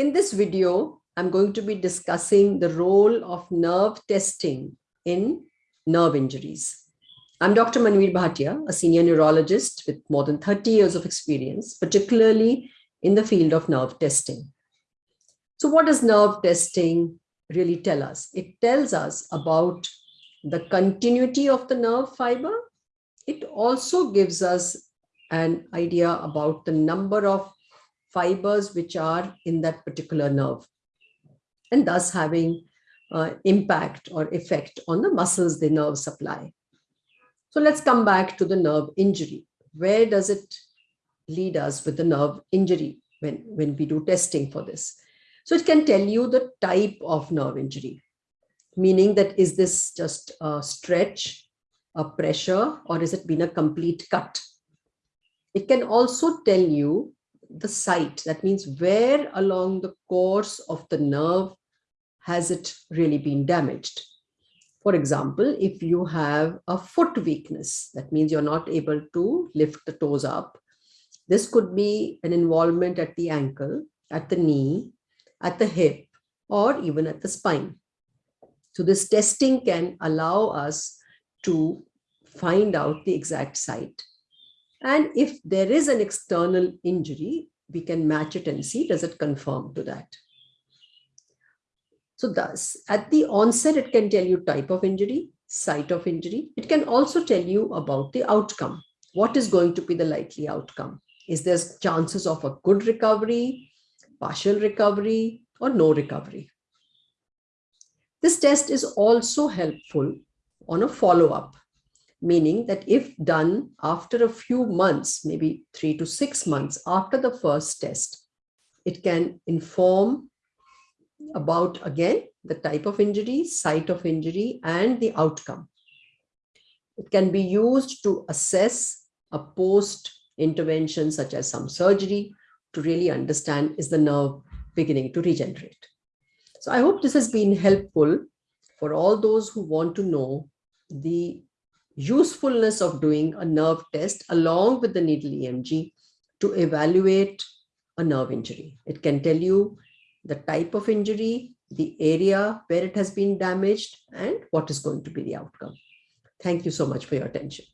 In this video, I'm going to be discussing the role of nerve testing in nerve injuries. I'm Dr. Manveer Bhatia, a senior neurologist with more than 30 years of experience, particularly in the field of nerve testing. So what does nerve testing really tell us? It tells us about the continuity of the nerve fiber. It also gives us an idea about the number of fibers which are in that particular nerve and thus having uh, impact or effect on the muscles the nerve supply. So let's come back to the nerve injury. Where does it lead us with the nerve injury when, when we do testing for this? So it can tell you the type of nerve injury, meaning that is this just a stretch, a pressure, or is it been a complete cut? It can also tell you the site. That means where along the course of the nerve has it really been damaged. For example, if you have a foot weakness, that means you're not able to lift the toes up. This could be an involvement at the ankle, at the knee, at the hip, or even at the spine. So this testing can allow us to find out the exact site. And if there is an external injury, we can match it and see does it conform to that. So thus, at the onset, it can tell you type of injury, site of injury. It can also tell you about the outcome. What is going to be the likely outcome? Is there chances of a good recovery, partial recovery, or no recovery? This test is also helpful on a follow-up meaning that if done after a few months, maybe three to six months after the first test, it can inform about, again, the type of injury, site of injury, and the outcome. It can be used to assess a post-intervention such as some surgery to really understand is the nerve beginning to regenerate. So I hope this has been helpful for all those who want to know the usefulness of doing a nerve test along with the needle EMG to evaluate a nerve injury. It can tell you the type of injury, the area where it has been damaged, and what is going to be the outcome. Thank you so much for your attention.